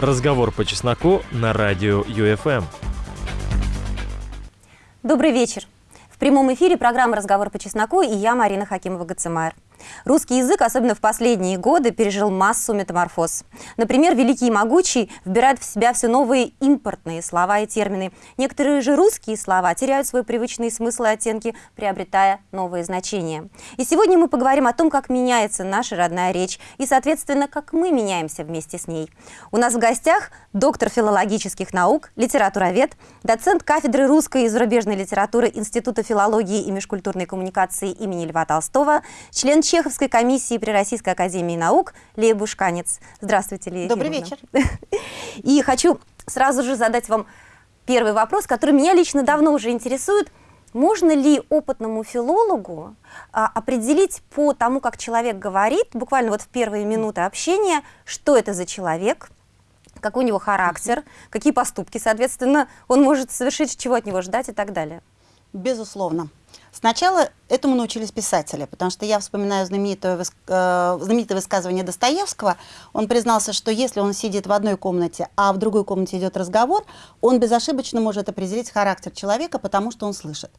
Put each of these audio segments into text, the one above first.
Разговор по чесноку на радио ЮФМ. Добрый вечер. В прямом эфире программа «Разговор по чесноку» и я, Марина Хакимова-Гацемайр. Русский язык, особенно в последние годы, пережил массу метаморфоз. Например, «Великий и могучий» вбирает в себя все новые импортные слова и термины. Некоторые же русские слова теряют свой привычный смысл и оттенки, приобретая новые значения. И сегодня мы поговорим о том, как меняется наша родная речь и, соответственно, как мы меняемся вместе с ней. У нас в гостях доктор филологических наук, литературовед, доцент кафедры русской и зарубежной литературы Института филологии и межкультурной коммуникации имени Льва Толстого, член Чеховской комиссии при Российской академии наук Лея Бушканец. Здравствуйте, Лея Добрый вечер. И хочу сразу же задать вам первый вопрос, который меня лично давно уже интересует. Можно ли опытному филологу а, определить по тому, как человек говорит, буквально вот в первые минуты общения, что это за человек, какой у него характер, какие поступки, соответственно, он может совершить, чего от него ждать и так далее? Безусловно. Сначала этому научились писатели, потому что я вспоминаю знаменитое, э, знаменитое высказывание Достоевского. Он признался, что если он сидит в одной комнате, а в другой комнате идет разговор, он безошибочно может определить характер человека, потому что он слышит.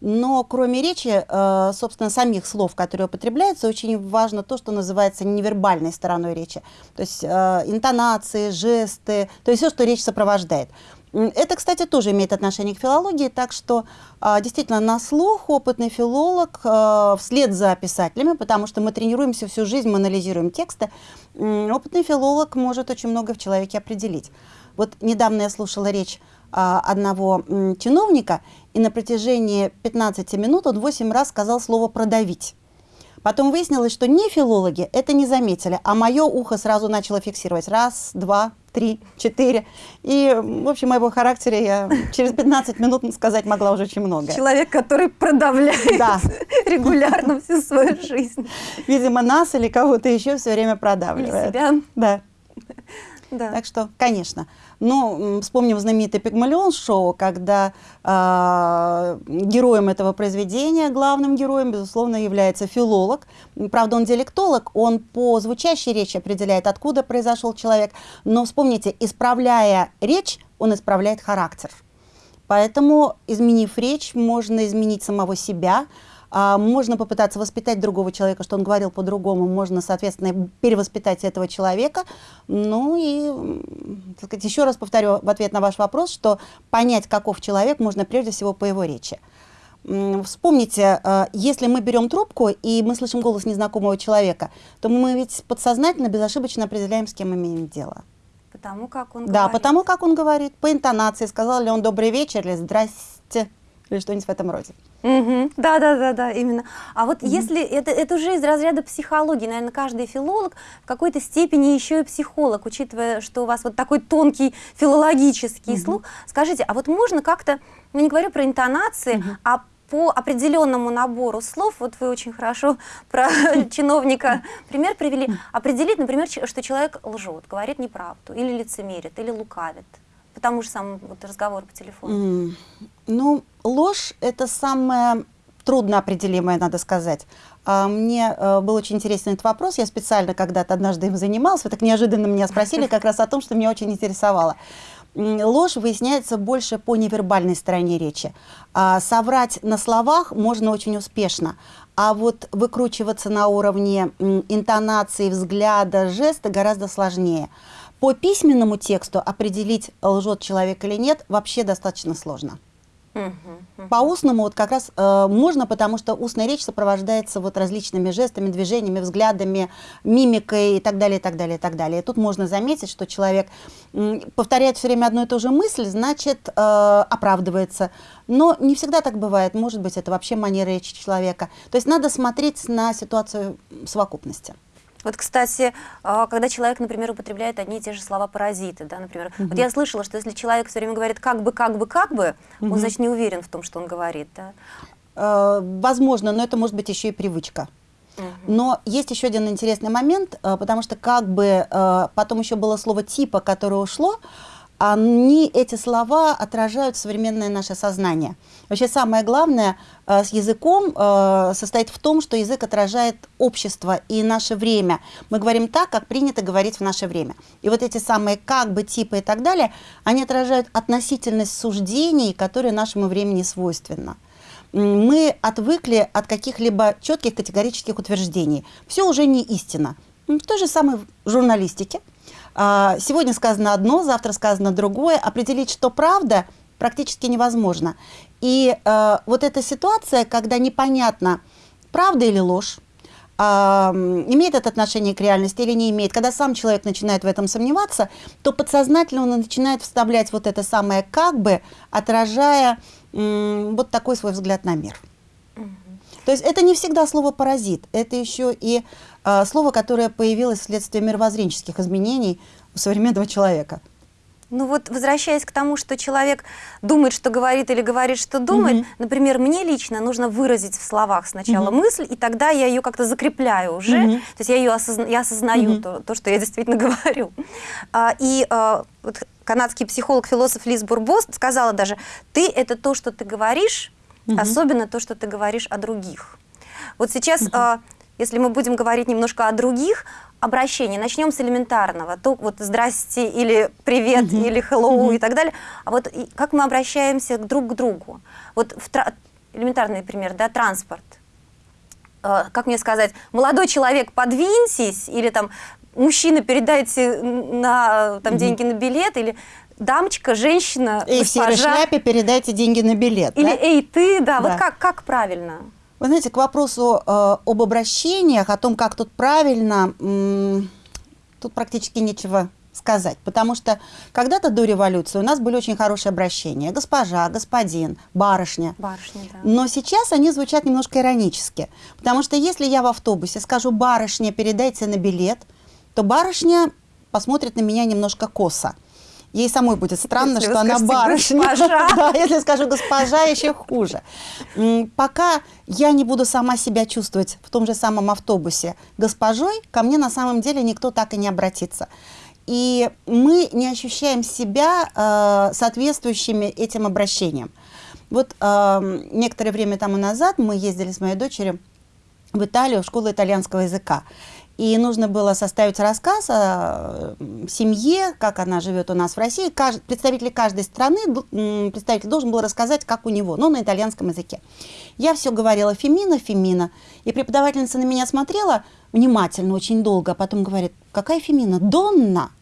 Но кроме речи, э, собственно, самих слов, которые употребляются, очень важно то, что называется невербальной стороной речи. То есть э, интонации, жесты, то есть все, что речь сопровождает. Это, кстати, тоже имеет отношение к филологии, так что а, действительно на слух опытный филолог а, вслед за писателями, потому что мы тренируемся всю жизнь, мы анализируем тексты, опытный филолог может очень много в человеке определить. Вот недавно я слушала речь а, одного чиновника, и на протяжении 15 минут он 8 раз сказал слово «продавить». Потом выяснилось, что не филологи это не заметили, а мое ухо сразу начало фиксировать. Раз, два, три, четыре. И, в общем, о его характере я через 15 минут сказать могла уже очень много. Человек, который продавляет да. регулярно всю свою жизнь. Видимо, нас или кого-то еще все время продавливает. Или себя. Да. Да. Так что, конечно. Ну, вспомним знаменитый Пигмалион шоу, когда э, героем этого произведения, главным героем, безусловно, является филолог. Правда, он диалектолог, он по звучащей речи определяет, откуда произошел человек. Но вспомните, исправляя речь, он исправляет характер. Поэтому, изменив речь, можно изменить самого себя, можно попытаться воспитать другого человека, что он говорил по-другому, можно, соответственно, перевоспитать этого человека. Ну и, так сказать, еще раз повторю в ответ на ваш вопрос, что понять, каков человек, можно прежде всего по его речи. Вспомните, а, если мы берем трубку и мы слышим голос незнакомого человека, то мы ведь подсознательно, безошибочно определяем, с кем имеем дело. Потому как он да, говорит. Да, потому как он говорит, по интонации, сказал ли он «добрый вечер» или «здрасте» или что-нибудь в этом роде. Угу. Да, да, да, да, именно. А вот угу. если это, это уже из разряда психологии, наверное, каждый филолог в какой-то степени еще и психолог, учитывая, что у вас вот такой тонкий филологический угу. слух. Скажите, а вот можно как-то, ну не говорю про интонации, угу. а по определенному набору слов, вот вы очень хорошо про чиновника пример привели, определить, например, что человек лжет, говорит неправду, или лицемерит, или лукавит по тому же самому вот, разговору по телефону? Mm. Ну, ложь – это самое трудно определимое, надо сказать. А, мне э, был очень интересен этот вопрос. Я специально когда-то однажды им занималась. Вы так неожиданно меня спросили как раз о том, что меня очень интересовало. Ложь выясняется больше по невербальной стороне речи. А соврать на словах можно очень успешно, а вот выкручиваться на уровне интонации, взгляда, жеста гораздо сложнее. По письменному тексту определить, лжет человек или нет, вообще достаточно сложно. По устному вот как раз э, можно, потому что устная речь сопровождается вот различными жестами, движениями, взглядами, мимикой и так далее, и так далее, и так далее. И тут можно заметить, что человек э, повторяет все время одну и ту же мысль, значит, э, оправдывается. Но не всегда так бывает. Может быть, это вообще манера речи человека. То есть надо смотреть на ситуацию в совокупности. Вот, кстати, а, когда человек, например, употребляет одни и те же слова паразиты, да, например, угу. вот я слышала, что если человек все время говорит как бы, как бы, как бы, угу. он, значит, не уверен в том, что он говорит, да? Э, возможно, но это может быть еще и привычка. Но есть еще один интересный момент, э, потому что как бы э, потом еще было слово типа, которое ушло, они, эти слова отражают современное наше сознание. Вообще самое главное э, с языком э, состоит в том, что язык отражает общество и наше время. Мы говорим так, как принято говорить в наше время. И вот эти самые как бы, типы и так далее, они отражают относительность суждений, которые нашему времени свойственны мы отвыкли от каких-либо четких категорических утверждений. Все уже не истина. В той же самой журналистике. А, сегодня сказано одно, завтра сказано другое. Определить, что правда, практически невозможно. И э, вот эта ситуация, когда непонятно, правда или ложь, э, имеет это отношение к реальности или не имеет, когда сам человек начинает в этом сомневаться, то подсознательно он начинает вставлять вот это самое «как бы», отражая э, вот такой свой взгляд на мир. То есть это не всегда слово «паразит», это еще и э, слово, которое появилось вследствие мировоззренческих изменений у современного человека. Ну вот, возвращаясь к тому, что человек думает, что говорит или говорит, что думает, угу. например, мне лично нужно выразить в словах сначала угу. мысль, и тогда я ее как-то закрепляю уже, угу. то есть я ее осозна я осознаю, угу. то, то, что я действительно говорю. А, и а, вот канадский психолог-философ Лиз Бурбос сказала даже, ты – это то, что ты говоришь, угу. особенно то, что ты говоришь о других. Вот сейчас, угу. а, если мы будем говорить немножко о других, обращении, начнем с элементарного, то вот «здрасте» или «привет» угу. или «hello» угу. и так далее, а вот и, как мы обращаемся друг к другу. Вот в, элементарный пример, да, транспорт. Э, как мне сказать, молодой человек, подвиньтесь, или там мужчина, передайте на, там, угу. деньги на билет, или дамочка, женщина, Эй, госпожа. в серой шляпе передайте деньги на билет. Или да? эй, ты, да, да, вот как, как правильно? Вы знаете, к вопросу э, об обращениях, о том, как тут правильно, тут практически нечего сказать, потому что когда-то до революции у нас были очень хорошие обращения. Госпожа, господин, барышня. Барышня, да. Но сейчас они звучат немножко иронически, потому что если я в автобусе скажу «барышня, передайте на билет», то барышня посмотрит на меня немножко косо. Ей самой будет странно, если что она барышня. Да, если скажу госпожа, еще хуже. Пока я не буду сама себя чувствовать в том же самом автобусе госпожой, ко мне на самом деле никто так и не обратится. И мы не ощущаем себя э, соответствующими этим обращениям. Вот э, некоторое время тому назад мы ездили с моей дочерью в Италию, в школу итальянского языка. И нужно было составить рассказ о семье, как она живет у нас в России. Кажд... Представитель каждой страны, представитель должен был рассказать, как у него, но на итальянском языке. Я все говорила Фемина, Фемина. И преподавательница на меня смотрела внимательно, очень долго, а потом говорит, какая Фемина? Донна.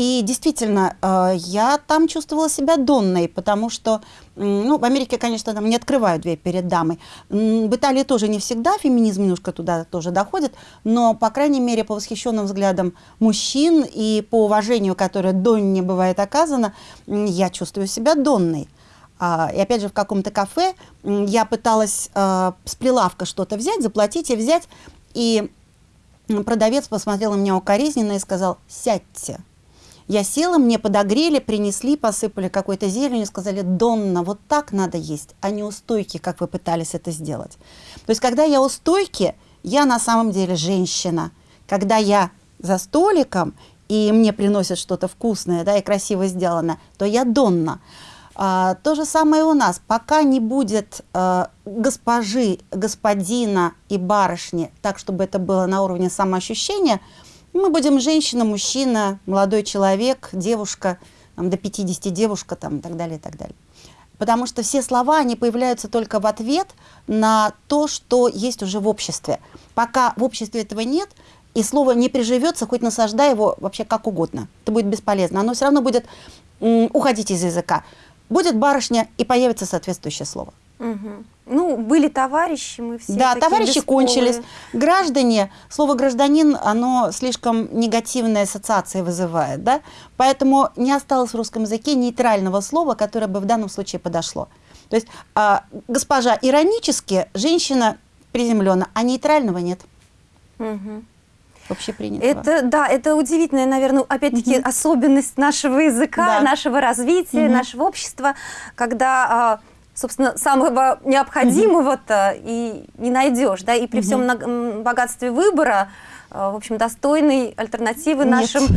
И действительно, э, я там чувствовала себя донной, потому что, ну, в Америке, конечно, там не открывают дверь перед дамой. В Италии тоже не всегда феминизм немножко туда тоже доходит, но, по крайней мере, по восхищенным взглядам мужчин и по уважению, которое донне бывает оказано, я чувствую себя донной. А, и опять же, в каком-то кафе я пыталась э, с прилавка что-то взять, заплатить и взять, и продавец посмотрел на меня укоризненно и сказал «сядьте». Я села, мне подогрели, принесли, посыпали какой-то зеленью сказали, Донна, вот так надо есть, а не у стойки, как вы пытались это сделать. То есть, когда я у стойки, я на самом деле женщина. Когда я за столиком, и мне приносят что-то вкусное, да, и красиво сделано, то я Донна. А, то же самое у нас. Пока не будет а, госпожи, господина и барышни, так, чтобы это было на уровне самоощущения, мы будем женщина, мужчина, молодой человек, девушка, там, до 50 девушка там, и так далее, и так далее. Потому что все слова, они появляются только в ответ на то, что есть уже в обществе. Пока в обществе этого нет, и слово не приживется, хоть насаждай его вообще как угодно. Это будет бесполезно. Оно все равно будет уходить из языка. Будет барышня, и появится соответствующее слово. Угу. Ну, были товарищи, мы все Да, товарищи бесполые. кончились. Граждане, слово «гражданин», оно слишком негативные ассоциации вызывает, да? Поэтому не осталось в русском языке нейтрального слова, которое бы в данном случае подошло. То есть а, госпожа иронически, женщина приземленно, а нейтрального нет. Угу общепринятого. Это, да, это удивительная, наверное, опять-таки угу. особенность нашего языка, да. нашего развития, угу. нашего общества, когда а, собственно, самого необходимого-то и не найдешь, да, и при всем богатстве выбора в общем, достойной альтернативы Нет. нашим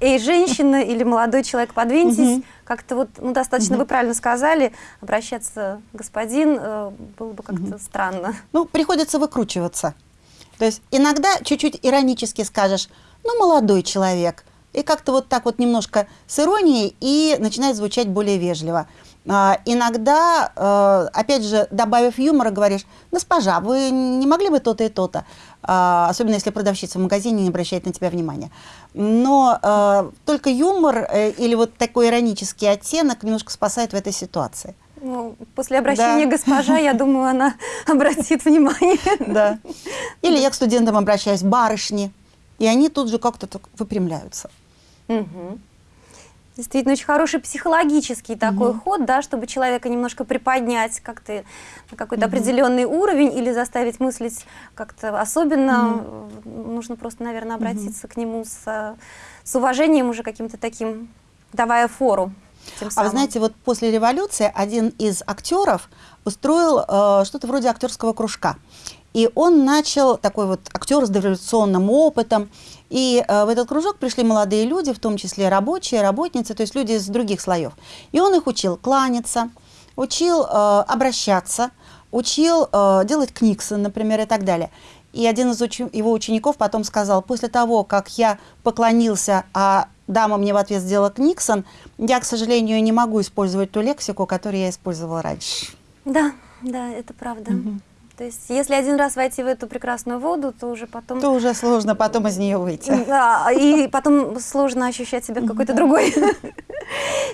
«эй, женщина» или «молодой человек, подвиньтесь». Как-то вот, ну, достаточно, вы правильно сказали, обращаться господин э, было бы как-то странно. Ну, приходится выкручиваться. То есть иногда чуть-чуть иронически скажешь, ну, молодой человек, и как-то вот так вот немножко с иронией, и начинает звучать более вежливо. А, иногда, э, опять же, добавив юмора, говоришь, госпожа, вы не могли бы то-то и то-то, А, особенно если продавщица в магазине не обращает на тебя внимания. Но э, только юмор э, или вот такой иронический оттенок немножко спасает в этой ситуации. Ну, после обращения Да. госпожа, я думаю, она обратит внимание. Да. Или я к студентам обращаюсь, барышни, и они тут же как-то выпрямляются. Мгм. Действительно, очень хороший психологический такой ход, да, чтобы человека немножко приподнять как-то на какой-то определенный уровень или заставить мыслить как-то особенно. э, Нужно просто, наверное, обратиться к нему с, с уважением уже каким-то таким, давая фору. А вы знаете, вот после революции один из актеров устроил э, что-то вроде актерского кружка. И он начал, такой вот актер с дореволюционным опытом, и э, в этот кружок пришли молодые люди, в том числе рабочие, работницы, то есть люди из других слоев. И он их учил кланяться, учил э, обращаться, учил э, делать книксы, например, и так далее. И один из учи- его учеников потом сказал, после того, как я поклонился, а дама мне в ответ сделала книксон, я, к сожалению, не могу использовать ту лексику, которую я использовала раньше. Да, да, это правда. То есть, если один раз войти в эту прекрасную воду, то уже потом... То уже сложно потом из нее выйти. Да, и потом сложно ощущать себя в какой-то другой.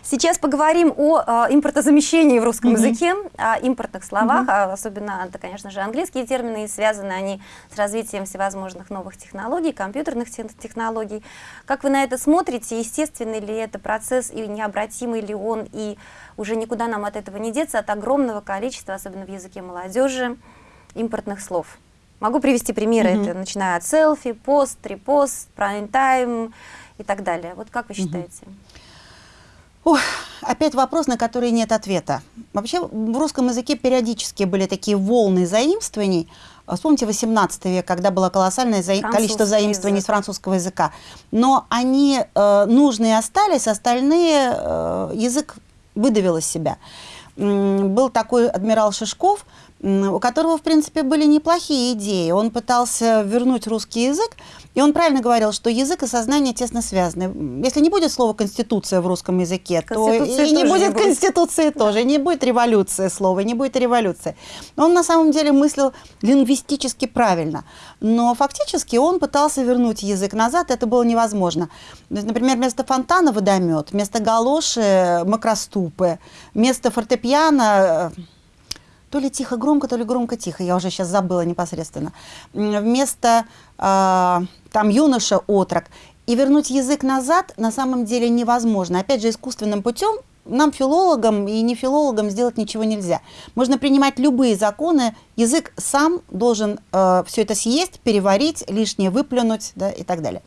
Сейчас поговорим о а, импортозамещении в русском языке, о импортных словах, а особенно, это, конечно же, английские термины, и связаны они с развитием всевозможных новых технологий, компьютерных те- технологий. Как вы на это смотрите? Естественный ли это процесс, и необратимый ли он, и уже никуда нам от этого не деться, от огромного количества, особенно в языке молодежи, импортных слов? Могу привести примеры, Мгм. это начиная от селфи, пост, репост, прайм-тайм и так далее. Вот как вы считаете? Ох, опять вопрос, на который нет ответа. Вообще в русском языке периодически были такие волны заимствований. Вспомните 18 век, когда было колоссальное Французский количество заимствований язык. с французского языка. Но они э, нужные остались, остальные э, язык выдавил из себя. М, Был такой адмирал Шишков, м, у которого, в принципе, были неплохие идеи. Он пытался вернуть русский язык, и он правильно говорил, что язык и сознание тесно связаны. Если не будет слова «конституция» в русском языке, то Конституции и не тоже не будет будет. конституции тоже, и не будет революции слова, и не будет революции. Он на самом деле мыслил лингвистически правильно, но фактически он пытался вернуть язык назад, это было невозможно. Например, вместо фонтана водомет, вместо галоши макроступы, вместо фортепиано то ли тихо-громко, то ли громко-тихо, я уже сейчас забыла непосредственно. Вместо а, там юноша-отрок. И вернуть язык назад на самом деле невозможно. Опять же, искусственным путем нам, филологам и не филологам, сделать ничего нельзя. Можно принимать любые законы, язык сам должен все это съесть, переварить, лишнее выплюнуть да, и так далее.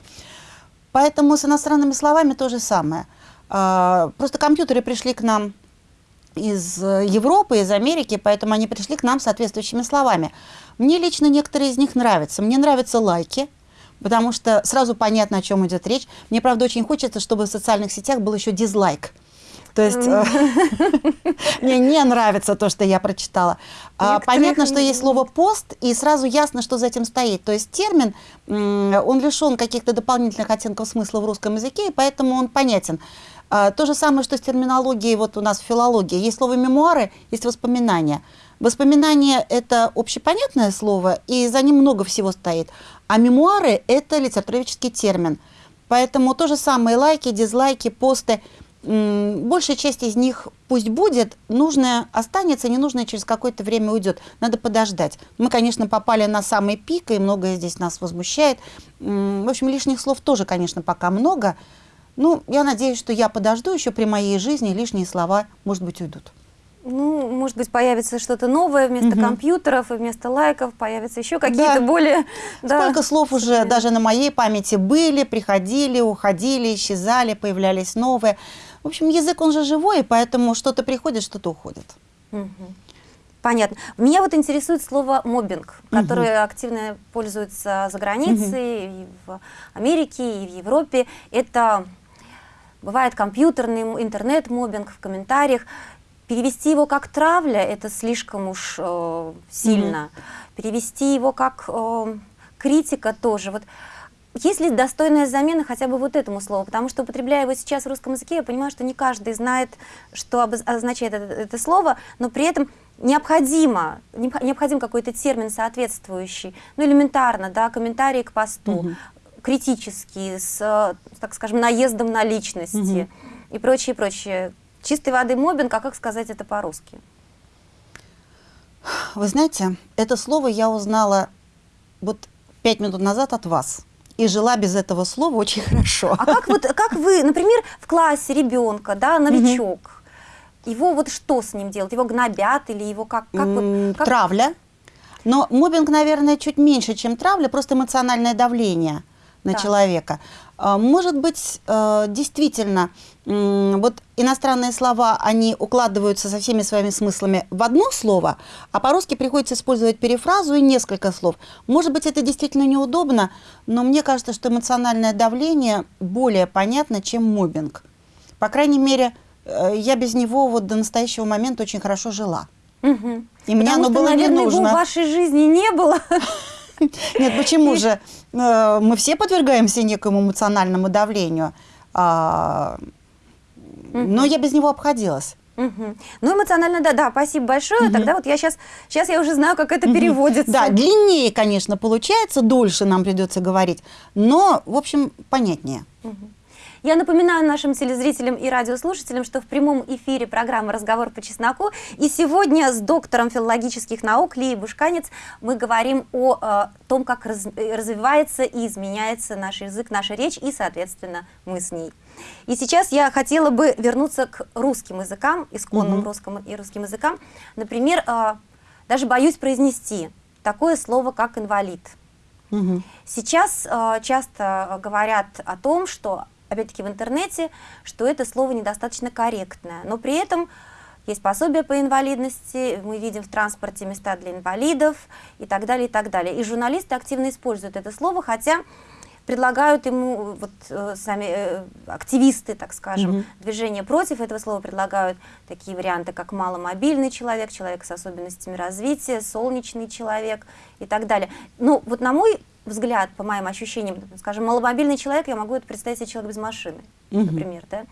Поэтому с иностранными словами то же самое. А, Просто компьютеры пришли к нам из э, Европы, из Америки, поэтому они пришли к нам соответствующими словами. Мне лично некоторые из них нравятся. Мне нравятся лайки, потому что сразу понятно, о чем идет речь. Мне, правда, очень хочется, чтобы в социальных сетях был еще дизлайк. То есть э, мне не нравится то, что я прочитала. А, Понятно, что есть слово пост, и сразу ясно, что за этим стоит. То есть термин, он лишен каких-то дополнительных оттенков смысла в русском языке, и поэтому он понятен. А, То же самое, что с терминологией вот у нас в филологии. Есть слово мемуары, есть воспоминания. Воспоминания – это общепонятное слово, и за ним много всего стоит. А мемуары – это литературоведческий термин. Поэтому то же самое лайки, дизлайки, посты. Большая часть из них пусть будет, нужное останется, ненужное через какое-то время уйдет. Надо подождать. Мы, конечно, попали на самый пик, и многое здесь нас возмущает. В общем, лишних слов тоже, конечно, пока много. Ну, я надеюсь, что я подожду еще при моей жизни, лишние слова, может быть, уйдут. Ну, может быть, появится что-то новое вместо Мгм. компьютеров и вместо лайков, появятся еще какие-то Да. более... да, Сколько слов уже современные. даже на моей памяти были, приходили, уходили, исчезали, появлялись новые. В общем, язык, он же живой, и поэтому что-то приходит, что-то уходит. Мгм. Понятно. Меня вот интересует слово мобинг, которое угу. активно пользуется за границей, угу. и в Америке, и в Европе. Это бывает компьютерный интернет-мобинг в комментариях. Перевести его как травля – это слишком уж э, сильно. Угу. Перевести его как э, критика тоже. Вот есть ли достойная замена хотя бы вот этому слову? Потому что, употребляя его сейчас в русском языке, я понимаю, что не каждый знает, что означает это, это слово, но при этом необходимо, необходим какой-то термин соответствующий, ну, элементарно, да, комментарии к посту, угу. Критический, с, так скажем, наездом на личности угу. и прочее, прочее. Чистой воды мобинг, а как сказать это по-русски? Вы знаете, это слово я узнала вот пять минут назад от вас и жила без этого слова очень хорошо. А как вот, как вы, например, в классе ребенка, да, новичок, угу. его вот что с ним делать? Его гнобят или его как? как, вот, как... Травля. Но мобинг, наверное, чуть меньше, чем травля, просто эмоциональное давление на да. человека. А, может быть, э, действительно, вот иностранные слова, они укладываются со всеми своими смыслами в одно слово, а по-русски приходится использовать перефразу и несколько слов. Может быть, это действительно неудобно, но мне кажется, что эмоциональное давление более понятно, чем мобинг. По крайней мере, э, я без него вот до настоящего момента очень хорошо жила. Угу. И мне оно что, было наверное, не нужно. его в вашей жизни не было. Нет, почему же? Э, мы все подвергаемся некому эмоциональному давлению. А, но я без него обходилась. Угу. Ну, эмоционально, да, да, спасибо большое. Угу. Тогда вот я сейчас, сейчас я уже знаю, как это угу. переводится. Да, длиннее, конечно, получается, дольше нам придется говорить, но, в общем, понятнее. Угу. Я напоминаю нашим телезрителям и радиослушателям, что в прямом эфире программа «Разговор по чесноку». И сегодня с доктором филологических наук Лией Бушканец мы говорим о э, том, как раз, развивается и изменяется наш язык, наша речь, и, соответственно, мы с ней. И сейчас я хотела бы вернуться к русским языкам, исконным угу. русским и русским языкам. Например, э, даже боюсь произнести такое слово, как «инвалид». Угу. Сейчас э, часто говорят о том, что опять-таки в интернете, что это слово недостаточно корректное. Но при этом есть пособие по инвалидности, мы видим в транспорте места для инвалидов и так далее, и так далее. И журналисты активно используют это слово, хотя предлагают ему, вот э, сами э, активисты, так скажем, mm -hmm. движения против этого слова предлагают такие варианты, как маломобильный человек, человек с особенностями развития, солнечный человек и так далее. Ну, вот на мой взгляд, по моим ощущениям, скажем, маломобильный человек, я могу это представить себе человек без машины, угу. например, да?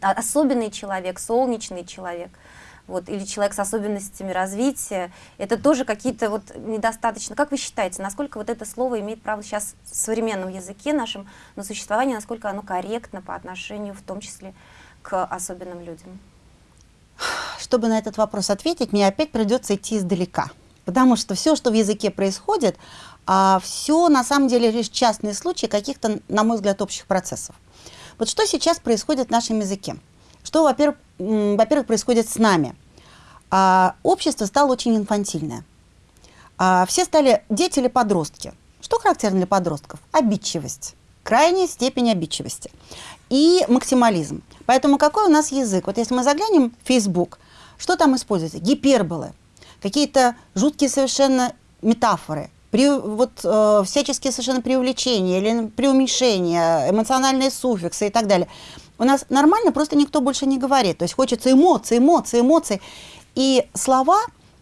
Особенный человек, солнечный человек, вот, или человек с особенностями развития, это тоже какие-то вот недостаточно. Как вы считаете, насколько вот это слово имеет право сейчас в современном языке нашем на существование, насколько оно корректно по отношению в том числе к особенным людям? Чтобы на этот вопрос ответить, мне опять придется идти издалека. Потому что все, что в языке происходит, а все на самом деле лишь частные случаи каких-то, на мой взгляд, общих процессов. Вот что сейчас происходит в нашем языке? Что, во-первых, во происходит с нами? А, общество стало очень инфантильное. А, все стали дети или подростки. Что характерно для подростков? Обидчивость. Крайняя степень обидчивости. И максимализм. Поэтому какой у нас язык? Вот если мы заглянем в Facebook, что там используется? Гиперболы, какие-то жуткие совершенно метафоры – при, вот, э, всяческие совершенно преувеличения или преуменьшения, эмоциональные суффиксы и так далее. У нас нормально просто никто больше не говорит. То есть хочется эмоций, эмоций, эмоций. И слова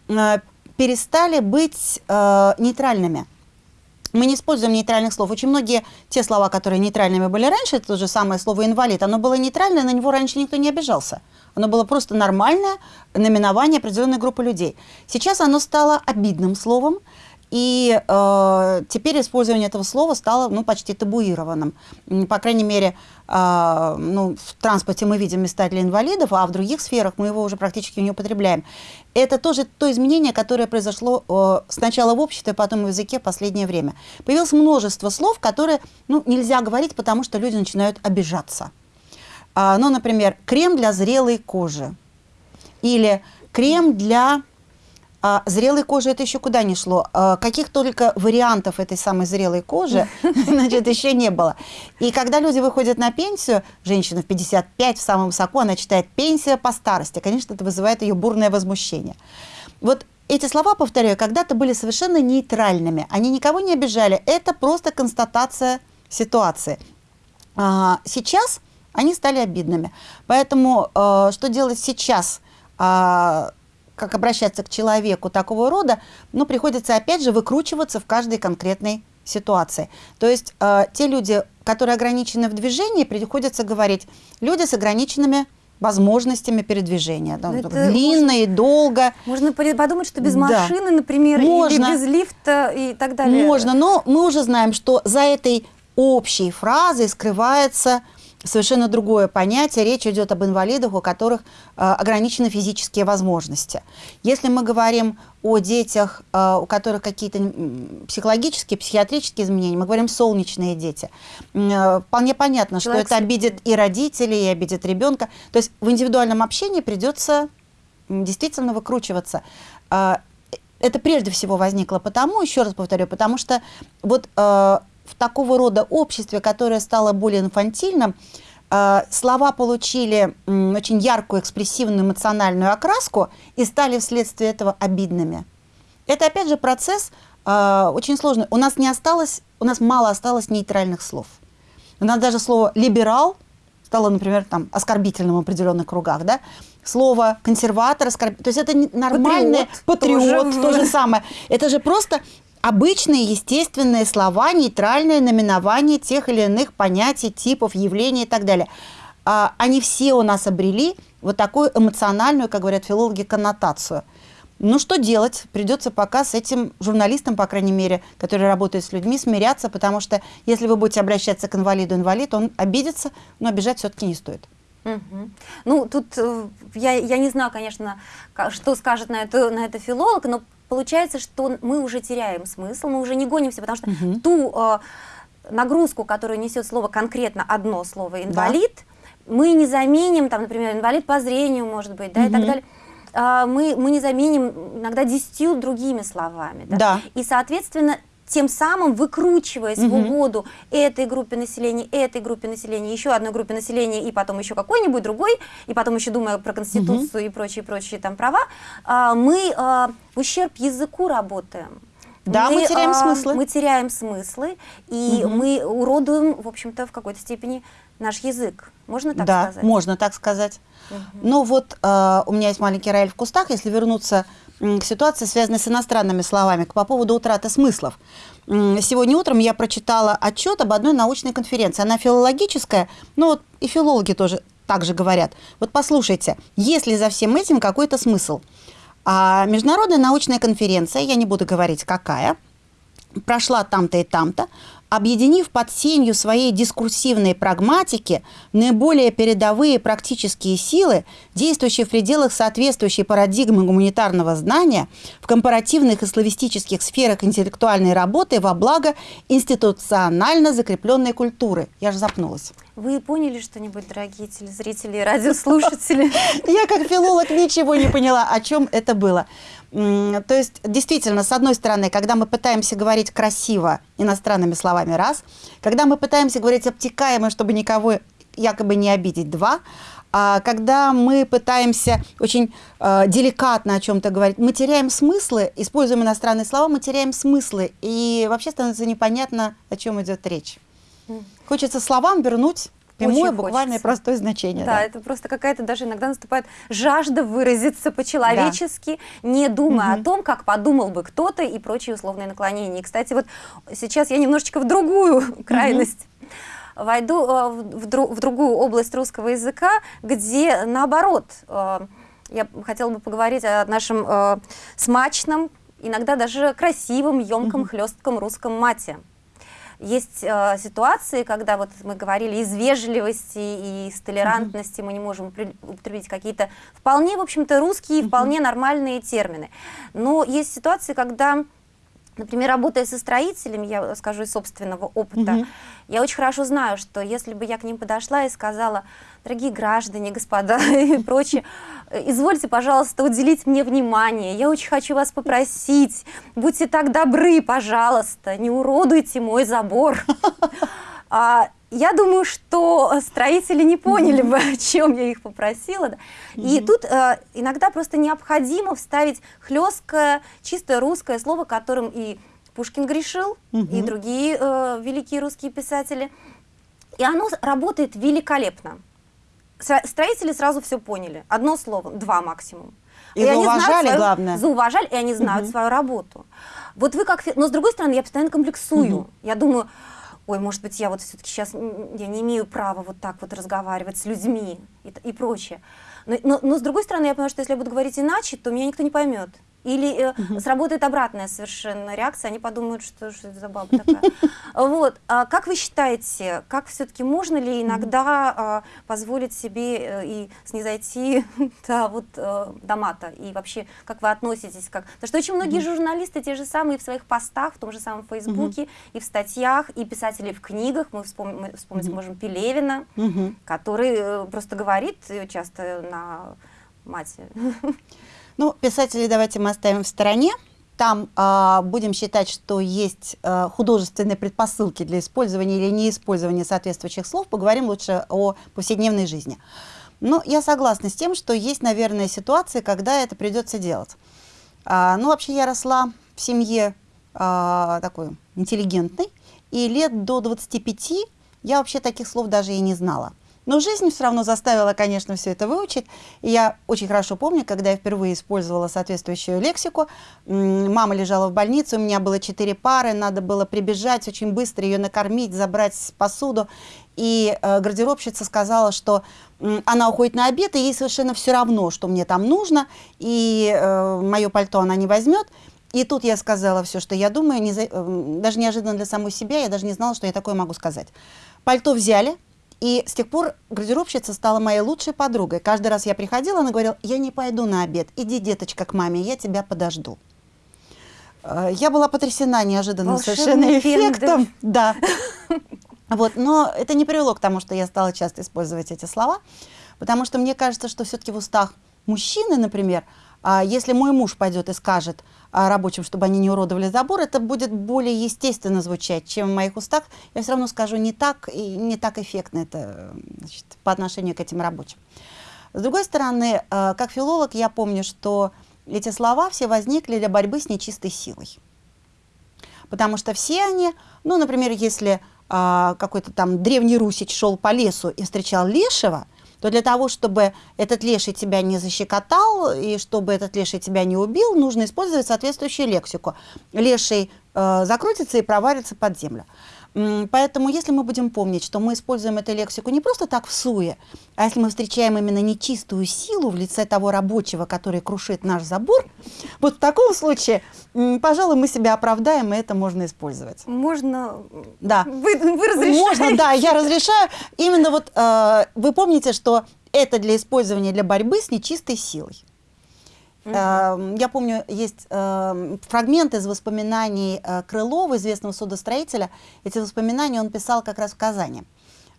э, перестали быть э, нейтральными. Мы не используем нейтральных слов. Очень многие те слова, которые нейтральными были раньше, то же самое слово «инвалид», оно было нейтральное, на него раньше никто не обижался. Оно было просто нормальное наименование определенной группы людей. Сейчас оно стало обидным словом, и э, теперь использование этого слова стало ну, почти табуированным. По крайней мере, э, ну, в транспорте мы видим места для инвалидов, а в других сферах мы его уже практически не употребляем. Это тоже то изменение, которое произошло э, сначала в обществе, а потом в языке в последнее время. Появилось множество слов, которые ну, нельзя говорить, потому что люди начинают обижаться. Э, ну, например, крем для зрелой кожи или крем для А зрелой кожи это еще куда не шло. А каких только вариантов этой самой зрелой кожи, значит, еще не было. И когда люди выходят на пенсию, женщина в 55, в самом высоко, она читает «пенсия по старости». Конечно, это вызывает ее бурное возмущение. Вот эти слова, повторяю, когда-то были совершенно нейтральными. Они никого не обижали. Это просто констатация ситуации. А, сейчас они стали обидными. Поэтому э, что делать сейчас? А, как обращаться к человеку такого рода, ну, приходится опять же выкручиваться в каждой конкретной ситуации. То есть э, те люди, которые ограничены в движении, приходится говорить люди с ограниченными возможностями передвижения. Да, длинно можно, и долго. Можно подумать, что без да. машины, например, можно. или без лифта и так далее. Можно, но мы уже знаем, что за этой общей фразой скрывается совершенно другое понятие. Речь идет об инвалидах, у которых э, ограничены физические возможности. Если мы говорим о детях, э, у которых какие-то психологические, психиатрические изменения, мы говорим солнечные дети. Э, вполне понятно, Человек что это обидит и родителей, и обидит ребенка. То есть в индивидуальном общении придется действительно выкручиваться. Э, это прежде всего возникло потому, еще раз повторю, потому что вот э, в такого рода обществе, которое стало более инфантильным, э, слова получили очень яркую, экспрессивную, эмоциональную окраску и стали вследствие этого обидными. Это, опять же, процесс э, очень сложный. У нас не осталось, у нас мало осталось нейтральных слов. У нас даже слово «либерал» стало, например, там, оскорбительным в определенных кругах, да? Слово «консерватор», оскорб... то есть это нормальное, патриот, патриот тоже. то же самое. Это же просто обычные естественные слова, нейтральное наименование тех или иных понятий, типов, явлений и так далее. А, они все у нас обрели вот такую эмоциональную, как говорят филологи, коннотацию. Ну, что делать? Придется пока с этим журналистам, по крайней мере, которые работают с людьми, смиряться, потому что если вы будете обращаться к инвалиду, инвалид, он обидится, но обижать все-таки не стоит. Угу. Ну, тут э, я, я не знаю, конечно, что скажет на это, на это филолог, но получается, что мы уже теряем смысл, мы уже не гонимся, потому что угу. ту э, нагрузку, которую несет слово конкретно одно слово инвалид, да. мы не заменим, там, например, инвалид по зрению, может быть, да, угу. и так далее. Э, мы, мы не заменим иногда десятью другими словами. Да? Да. И, соответственно, тем самым выкручиваясь угу. в угоду этой группе населения, этой группе населения, еще одной группе населения и потом еще какой-нибудь другой, и потом еще думая про Конституцию угу. и прочие-прочие там права, а, мы а, в ущерб языку работаем. Да, мы, мы теряем а, смыслы. Мы теряем смыслы, и угу. мы уродуем, в общем-то, в какой-то степени наш язык. Можно так да, сказать? Да, можно так сказать. Угу. Ну вот э, у меня есть маленький рояль в кустах, если вернуться ситуации, связанной с иностранными словами, по поводу утраты смыслов. Сегодня утром я прочитала отчет об одной научной конференции. Она филологическая, но вот и филологи тоже так же говорят. Вот послушайте, есть ли за всем этим какой-то смысл? А международная научная конференция, я не буду говорить какая, прошла там-то и там-то, объединив под сенью своей дискурсивной прагматики наиболее передовые практические силы, действующие в пределах соответствующей парадигмы гуманитарного знания в компаративных и славистических сферах интеллектуальной работы во благо институционально закрепленной культуры. Я же запнулась. Вы поняли что-нибудь, дорогие телезрители и радиослушатели? Я как филолог ничего не поняла, о чем это было. То есть, действительно, с одной стороны, когда мы пытаемся говорить красиво иностранными словами, раз, когда мы пытаемся говорить обтекаемо, чтобы никого якобы не обидеть, два, а когда мы пытаемся очень э, деликатно о чем-то говорить, мы теряем смыслы, используем иностранные слова, мы теряем смыслы, и вообще становится непонятно, о чем идет речь. Хочется словам вернуть Прямое, буквальное, простое значение. Да, да. это просто какая-то даже иногда наступает жажда выразиться по-человечески, да. не думая угу. о том, как подумал бы кто-то и прочие условные наклонения. И, кстати, вот сейчас я немножечко в другую крайность угу. войду, э, в, в, в другую область русского языка, где наоборот, э, я хотела бы поговорить о нашем э, смачном, иногда даже красивом, емком, угу. хлестком русском мате. Есть э, ситуации, когда вот мы говорили из вежливости и из толерантности, mm -hmm. мы не можем употребить какие-то вполне, в общем-то, русские, mm -hmm. вполне нормальные термины. Но есть ситуации, когда Например, работая со строителями, я скажу из собственного опыта, Мгм. я очень хорошо знаю, что если бы я к ним подошла и сказала, дорогие граждане, господа и прочее, извольте, пожалуйста, уделить мне внимание, я очень хочу вас попросить, будьте так добры, пожалуйста, не уродуйте мой забор. А, Я думаю, что строители не поняли бы, о чем я их попросила. да. И тут э, иногда просто необходимо вставить хлесткое, чистое русское слово, которым и Пушкин грешил, и другие э, великие русские писатели. И оно работает великолепно. Стро- Строители сразу все поняли. Одно слово, два максимум. И знают зауважали, свою- главное. Зауважали, и они знают свою работу. Вот вы как... Но с другой стороны, я постоянно комплексую. Я думаю, ой, может быть, я вот все-таки сейчас я не имею права вот так вот разговаривать с людьми и, и прочее. Но, но- но с другой стороны, я понимаю, что если я буду говорить иначе, то меня никто не поймет. Или э, сработает обратная совершенно реакция, они подумают, что, что это за баба такая. Вот. А как вы считаете, как все-таки можно ли иногда а, позволить себе э, и снизойти да, вот, э, до мата? И вообще, как вы относитесь? Как... Потому что очень многие журналисты те же самые в своих постах, в том же самом Фейсбуке, и в статьях, и писатели в книгах, мы, вспом- мы вспомнить можем Пелевина, Мгм. который просто говорит часто на мате. Ну, писателей давайте мы оставим в стороне. Там а, будем считать, что есть а, художественные предпосылки для использования или неиспользования соответствующих слов. Поговорим лучше о повседневной жизни. Но я согласна с тем, что есть, наверное, ситуации, когда это придется делать. А, ну, вообще я росла в семье а, такой интеллигентной, и лет до 25 я вообще таких слов даже и не знала. Но жизнь все равно заставила, конечно, все это выучить. И я очень хорошо помню, когда я впервые использовала соответствующую лексику. Мама лежала в больнице, у меня было четыре пары, надо было прибежать очень быстро, ее накормить, забрать посуду. И э, гардеробщица сказала, что м, она уходит на обед, и ей совершенно все равно, что мне там нужно, и мое пальто она не возьмет. И тут я сказала все, что я думаю, не за- эм, даже неожиданно для самой себя, я даже не знала, что я такое могу сказать. Пальто взяли, и с тех пор гардеробщица стала моей лучшей подругой. Каждый раз я приходила, она говорила, я не пойду на обед, иди, деточка, к маме, я тебя подожду. Э, Я была потрясена неожиданным Волшебный совершенно эффектом. Да. Вот, но это не привело к тому, что я стала часто использовать эти слова, потому что мне кажется, что все-таки в устах мужчины, например, если мой муж пойдет и скажет а, рабочим, чтобы они не уродовали забор, это будет более естественно звучать, чем в моих устах. Я все равно скажу не так и не так эффектно это значит, по отношению к этим рабочим. С другой стороны, э, как филолог, я помню, что эти слова все возникли для борьбы с нечистой силой. Потому что все они, ну, например, если а, какой-то там древний русич шел по лесу и встречал лешего, то для того, чтобы этот леший тебя не защекотал и чтобы этот леший тебя не убил, нужно использовать соответствующую лексику. Леший э, закрутится и провалится под землю. Поэтому, если мы будем помнить, что мы используем эту лексику не просто так в суе, а если мы встречаем именно нечистую силу в лице того рабочего, который крушит наш забор, вот в таком случае, пожалуй, мы себя оправдаем, и это можно использовать. Можно... Да. Вы, вы разрешаете? Можно, да, я разрешаю. Именно вот э, вы помните, что это для использования для борьбы с нечистой силой. Э, Я помню, есть э, фрагмент из воспоминаний э, Крылова, известного судостроителя. Эти воспоминания он писал как раз в Казани.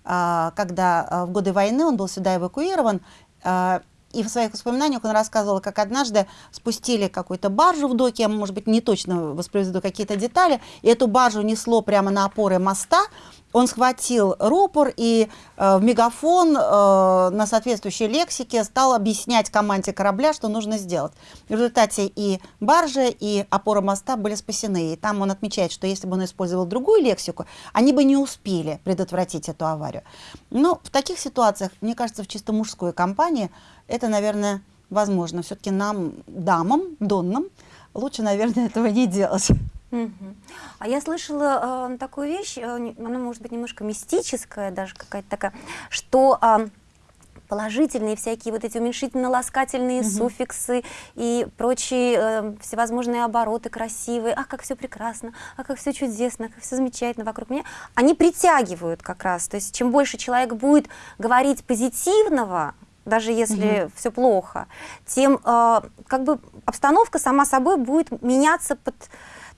А, Когда э, в годы войны он был сюда эвакуирован, э, и в своих воспоминаниях он рассказывал, как однажды спустили какую-то баржу в доке, я, может быть, не точно воспроизведу какие-то детали, и эту баржу несло прямо на опоры моста. Он схватил рупор и э, в мегафон э, на соответствующей лексике стал объяснять команде корабля, что нужно сделать. В результате и баржа, и опора моста были спасены. И там он отмечает, что если бы он использовал другую лексику, они бы не успели предотвратить эту аварию. Но в таких ситуациях, мне кажется, в чисто мужской компании это, наверное, возможно. Все-таки нам, дамам, доннам, лучше, наверное, этого не делать. Мгм. А я слышала э, такую вещь, э, она может быть немножко мистическая, даже какая-то такая, что а, положительные всякие вот эти уменьшительно-ласкательные суффиксы и прочие э, всевозможные обороты красивые, ах, как все прекрасно, а как все чудесно, как все замечательно вокруг меня, они притягивают как раз. То есть чем больше человек будет говорить позитивного, даже если все плохо, тем э, как бы обстановка сама собой будет меняться под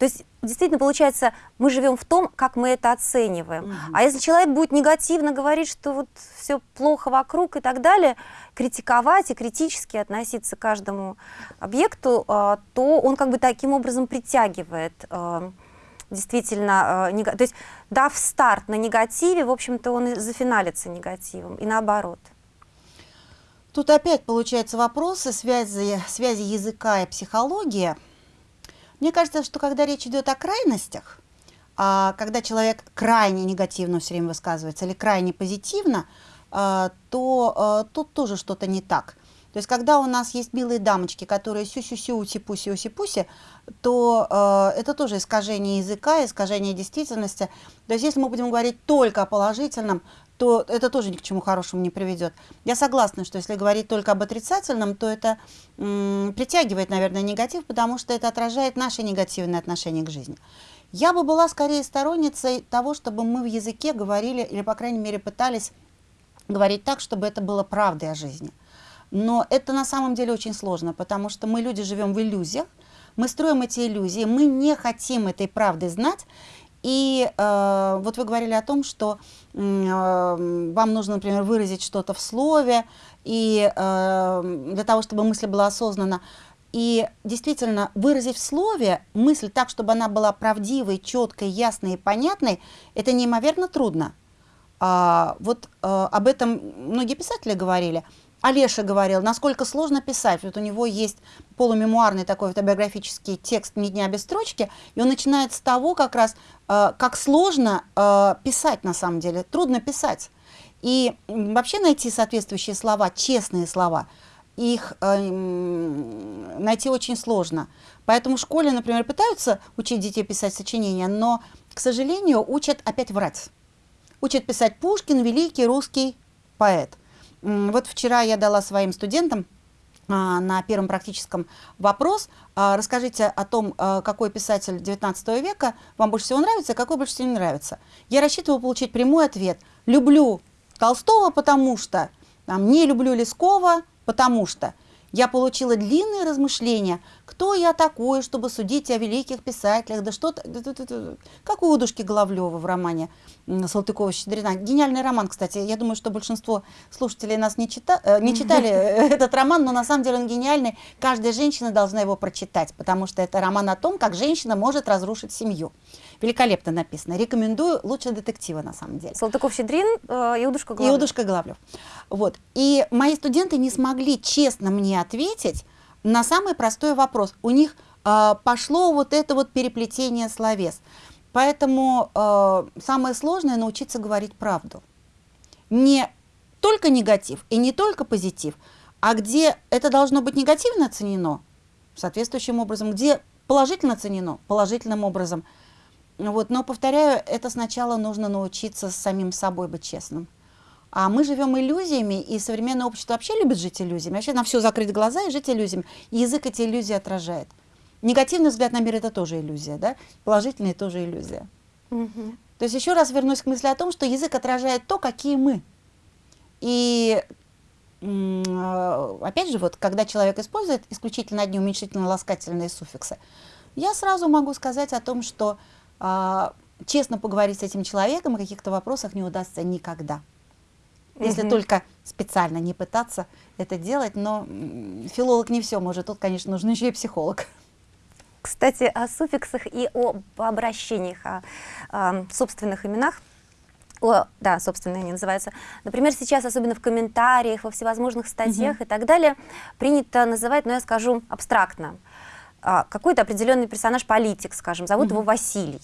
То есть, действительно, получается, мы живем в том, как мы это оцениваем. Мгм. А если человек будет негативно говорить, что вот все плохо вокруг и так далее, критиковать и критически относиться к каждому объекту, а, то он как бы таким образом притягивает а, действительно, а, нега- то есть дав старт на негативе, в общем-то, он и зафиналится негативом, и наоборот. Тут опять получаются вопросы связи, связи языка и психологии. Мне кажется, что когда речь идет о крайностях, а когда человек крайне негативно все время высказывается или крайне позитивно, а, то а, тут тоже что-то не так. То есть, когда у нас есть милые дамочки, которые сю-сю-сю, уси-пуси, уси-пуси, то э, это тоже искажение языка, искажение действительности. То есть, если мы будем говорить только о положительном, то это тоже ни к чему хорошему не приведет. Я согласна, что если говорить только об отрицательном, то это притягивает, наверное, негатив, потому что это отражает наше негативное отношение к жизни. Я бы была скорее сторонницей того, чтобы мы в языке говорили, или, по крайней мере, пытались говорить так, чтобы это было правдой о жизни. Но это на самом деле очень сложно, потому что мы, люди, живем в иллюзиях, мы строим эти иллюзии, мы не хотим этой правды знать. И э, вот вы говорили о том, что э, вам нужно, например, выразить что-то в слове, и э, для того, чтобы мысль была осознанна. И действительно, выразить в слове мысль так, чтобы она была правдивой, четкой, ясной и понятной, это неимоверно трудно. А, вот э, об этом многие писатели говорили. Олеша говорил, насколько сложно писать. Вот у него есть полумемуарный такой автобиографический текст «Ни дня без строчки», и он начинает с того как раз, э, как сложно э, писать на самом деле, трудно писать. И вообще найти соответствующие слова, честные слова, их э, найти очень сложно. Поэтому в школе, например, пытаются учить детей писать сочинения, но, к сожалению, учат опять врать. Учат писать Пушкин, великий русский поэт. Вот вчера я дала своим студентам а, на первом практическом вопрос. А, Расскажите о том, а, какой писатель XIX века вам больше всего нравится, а какой больше всего не нравится. Я рассчитывала получить прямой ответ. Люблю Толстого, потому что, там, не люблю Лескова, потому что. Я получила длинные размышления, кто я такой, чтобы судить о великих писателях, да что-то, как у Удушки Головлева в романе Салтыкова-Щедрина. Гениальный роман, кстати. Я думаю, что большинство слушателей нас не, чита, э, не читали этот роман, но на самом деле он гениальный. Каждая женщина должна его прочитать, потому что это роман о том, как женщина может разрушить семью. Великолепно написано. Рекомендую лучше детектива на самом деле. Салтыков-Щедрин, э, Иудушка И Головлев. Удушка Головлев. Вот. И мои студенты не смогли честно мне ответить на самый простой вопрос. У них э, пошло вот это вот переплетение словес. Поэтому э, самое сложное научиться говорить правду. Не только негатив и не только позитив, а где это должно быть негативно оценено, соответствующим образом, где положительно оценено, положительным образом. Вот, но, повторяю, это сначала нужно научиться с самим собой быть честным. А мы живем иллюзиями, и современное общество вообще любит жить иллюзиями. Вообще на все закрыть глаза и жить иллюзиями. И язык эти иллюзии отражает. Негативный взгляд на мир – это тоже иллюзия, да? Положительный – тоже иллюзия. Мгм. То есть еще раз вернусь к мысли о том, что язык отражает то, какие мы. И э, опять же, вот, когда человек использует исключительно одни уменьшительно-ласкательные суффиксы, я сразу могу сказать о том, что а, честно поговорить с этим человеком о каких-то вопросах не удастся никогда. Если Мгм. только специально не пытаться это делать, но филолог не все может, тут, конечно, нужен еще и психолог. Кстати, о суффиксах и об обращениях, о, ам, собственных именах. О, да, собственные они называются. Например, сейчас, особенно в комментариях, во всевозможных статьях и так далее, принято называть, ну я скажу абстрактно, а, какой-то определенный персонаж, политик, скажем, зовут его Василий.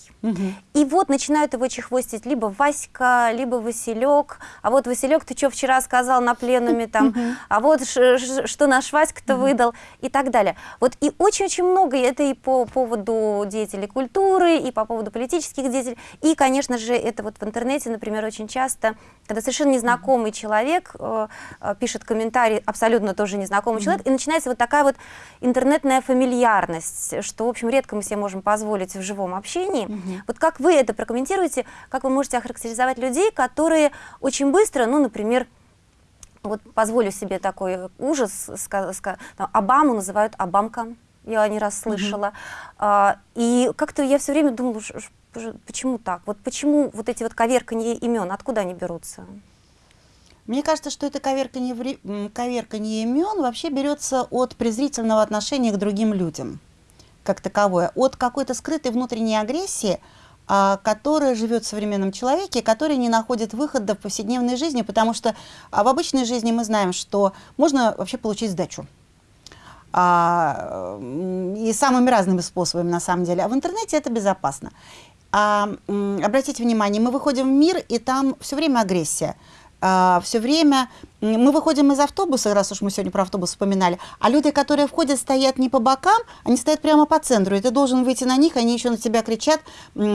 И вот начинают его чехвостить либо Васька, либо Василек. А вот Василек, ты что вчера сказал на пленуме там? А вот ш- ш- что наш Васька-то выдал и так далее. Вот и очень-очень много, это и по поводу деятелей культуры, и по поводу политических деятелей. И, конечно же, это вот в интернете, например, очень часто, когда совершенно незнакомый человек э, э, пишет комментарий, абсолютно тоже незнакомый человек, и начинается вот такая вот интернетная фамильярность, что, в общем, редко мы себе можем позволить в живом общении. Вот как вы это прокомментируете, как вы можете охарактеризовать людей, которые очень быстро, ну, например, вот позволю себе такой ужас, там, Обаму называют Обамка, я не раз слышала. А, и как-то я все время думала, почему так? Вот почему вот эти вот коверканье имен, откуда они берутся? Мне кажется, что это коверканье, коверканье имен вообще берется от презрительного отношения к другим людям, как таковое, от какой-то скрытой внутренней агрессии, а, которая живет в современном человеке, который не находит выхода в повседневной жизни, потому что а, в обычной жизни мы знаем, что можно вообще получить сдачу. А, и самыми разными способами на самом деле. А в интернете это безопасно. А, обратите внимание, мы выходим в мир, и там все время агрессия. Все время мы выходим из автобуса, раз уж мы сегодня про автобус вспоминали, а люди, которые входят, стоят не по бокам, они стоят прямо по центру, и ты должен выйти на них, они еще на тебя кричат,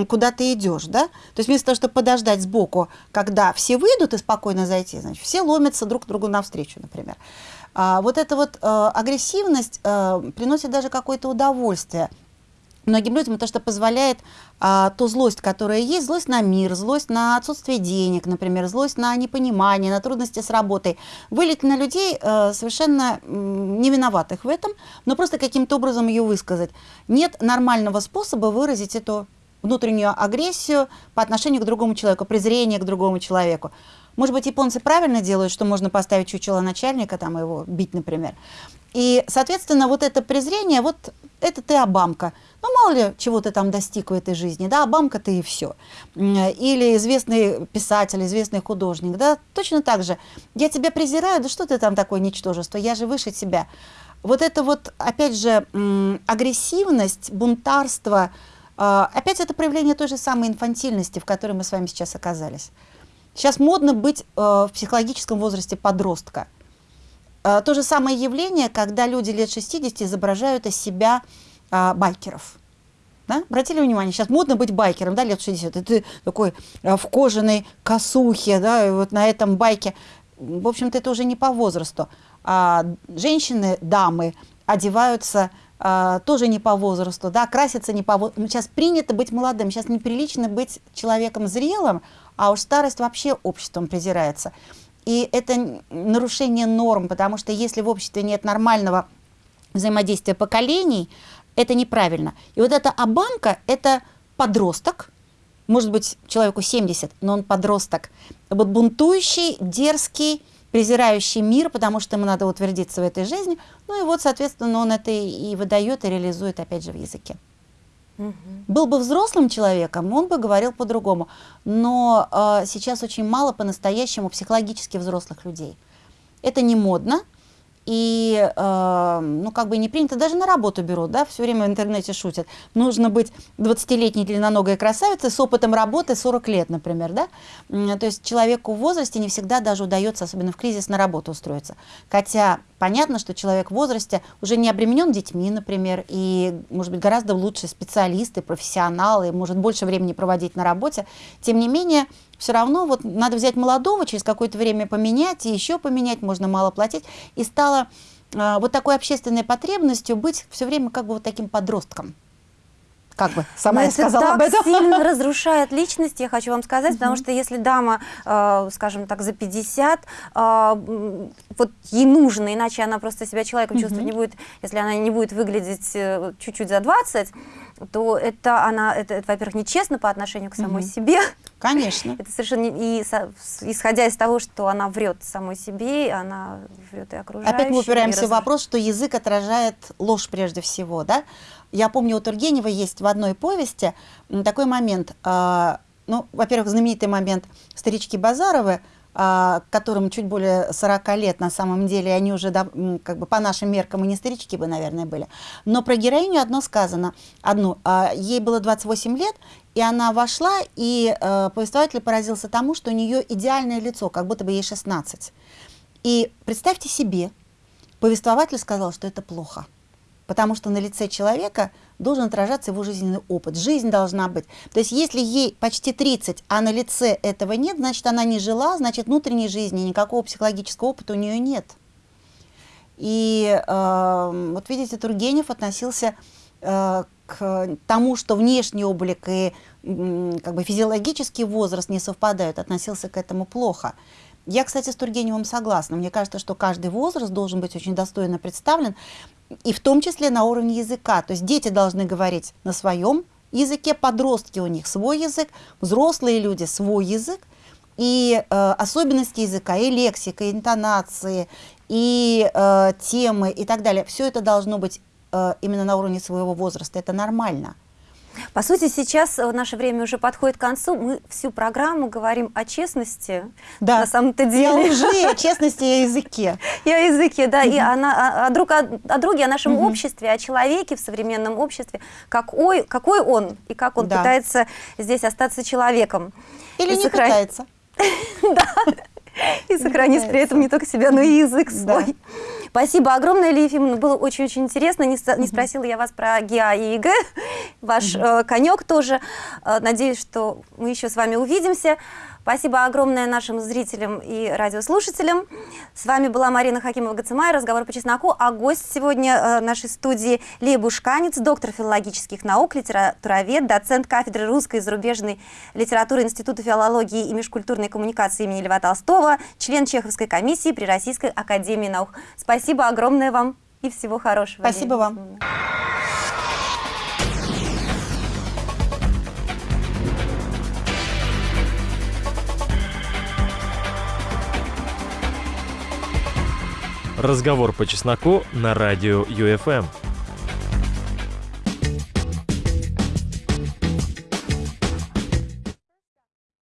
куда ты идешь, да? То есть вместо того, чтобы подождать сбоку, когда все выйдут и спокойно зайти, значит, все ломятся друг другу навстречу, например. А, вот эта вот э, агрессивность э, приносит даже какое-то удовольствие многим людям, то, что позволяет а, ту злость, которая есть, злость на мир, злость на отсутствие денег, например, злость на непонимание, на трудности с работой, вылить на людей э, совершенно не виноватых в этом, но просто каким-то образом ее высказать. Нет нормального способа выразить эту внутреннюю агрессию по отношению к другому человеку, презрение к другому человеку. Может быть, японцы правильно делают, что можно поставить чучело начальника, там его бить, например. И, соответственно, вот это презрение, вот это ты Обамка. Ну, мало ли, чего ты там достиг в этой жизни, да, Обамка ты и все. Или известный писатель, известный художник, да, точно так же. Я тебя презираю, да что ты там такое ничтожество, я же выше тебя. Вот это вот, опять же, агрессивность, бунтарство, а, опять это проявление той же самой инфантильности, в которой мы с вами сейчас оказались. Сейчас модно быть э, в психологическом возрасте подростка. Э, то же самое явление, когда люди лет 60 изображают из себя э, байкеров. Да? Обратили внимание, сейчас модно быть байкером, да, лет 60. И ты такой э, в кожаной косухе, да, и вот на этом байке. В общем-то, это уже не по возрасту. А женщины, дамы одеваются а, тоже не по возрасту, да, красятся не по возрасту. Сейчас принято быть молодым, сейчас неприлично быть человеком зрелым, а уж старость вообще обществом презирается. И это нарушение норм, потому что если в обществе нет нормального взаимодействия поколений, это неправильно. И вот эта обамка – это подросток, может быть, человеку 70, но он подросток, вот бунтующий, дерзкий, презирающий мир, потому что ему надо утвердиться в этой жизни. Ну и вот, соответственно, он это и выдает, и реализует, опять же, в языке. Был бы взрослым человеком, он бы говорил по-другому. Но э, сейчас очень мало по-настоящему психологически взрослых людей. Это не модно, и, э, ну, как бы не принято, даже на работу берут, да, все время в интернете шутят. Нужно быть 20-летней длинноногой красавицей с опытом работы 40 лет, например, да. То есть человеку в возрасте не всегда даже удается, особенно в кризис, на работу устроиться. Хотя понятно, что человек в возрасте уже не обременен детьми, например, и, может быть, гораздо лучше специалисты, профессионалы, может больше времени проводить на работе. Тем не менее, все равно вот надо взять молодого, через какое-то время поменять, и еще поменять, можно мало платить. И стало э, вот такой общественной потребностью быть все время как бы вот таким подростком. Как бы сама Но я сказала так об этом. сильно разрушает личность, я хочу вам сказать, потому что если дама, э, скажем так, за 50, э, м, вот ей нужно, иначе она просто себя человеком чувствовать не будет, если она не будет выглядеть э, чуть-чуть за 20, то это она, это, это, во-первых, нечестно по отношению к самой себе, Конечно. это совершенно не- и со- исходя из того, что она врет самой себе, она врет и окружающим. Опять мы упираемся в вопрос, что язык отражает ложь прежде всего, да? Я помню, у Тургенева есть в одной повести такой момент. а, ну, во-первых, знаменитый момент «Старички Базаровы», которым чуть более 40 лет на самом деле, они уже как бы по нашим меркам и не старички бы, наверное, были. Но про героиню одно сказано, одну. а, ей было 28 лет, и она вошла, и э, повествователь поразился тому, что у нее идеальное лицо, как будто бы ей 16. И представьте себе, повествователь сказал, что это плохо. Потому что на лице человека должен отражаться его жизненный опыт. Жизнь должна быть. То есть если ей почти 30, а на лице этого нет, значит, она не жила, значит, внутренней жизни, никакого психологического опыта у нее нет. И э, вот видите, Тургенев относился э, к тому, что внешний облик и м, как бы физиологический возраст не совпадают, относился к этому плохо. Я, кстати, с Тургеневым согласна. Мне кажется, что каждый возраст должен быть очень достойно представлен, и в том числе на уровне языка. То есть дети должны говорить на своем языке, подростки у них свой язык, взрослые люди свой язык, и э, особенности языка, и лексика, и интонации, и э, темы, и так далее. Все это должно быть э, именно на уровне своего возраста. Это нормально. По сути, сейчас э, наше время уже подходит к концу. Мы всю программу говорим о честности. Да. На самом-то И о деле. лжи, о честности и о языке. И о языке, да, и о, о, о друг, о, о друге, о нашем обществе, о человеке в современном обществе, какой, какой он и как он Да. пытается здесь остаться человеком. Или И не сохран- пытается. И сохранить при этом не только себя, но и язык Да. свой. Спасибо огромное, Лия Ефимовна. Было очень-очень интересно. Не, не спросила я вас про ГИА и ЕГЭ. Ваш э, конек тоже. Э, надеюсь, что мы еще с вами увидимся. Спасибо огромное нашим зрителям и радиослушателям. С вами была Марина Хакимова-Гацимай, разговор по чесноку. А гость сегодня э, нашей студии Лия Бушканец, доктор филологических наук, литературовед, доцент кафедры русской и зарубежной литературы Института филологии и межкультурной коммуникации имени Льва Толстого, член Чеховской комиссии при Российской академии наук. Спасибо огромное вам и всего хорошего. Спасибо Лия вам. Разговор по чесноку на радио ЮФМ.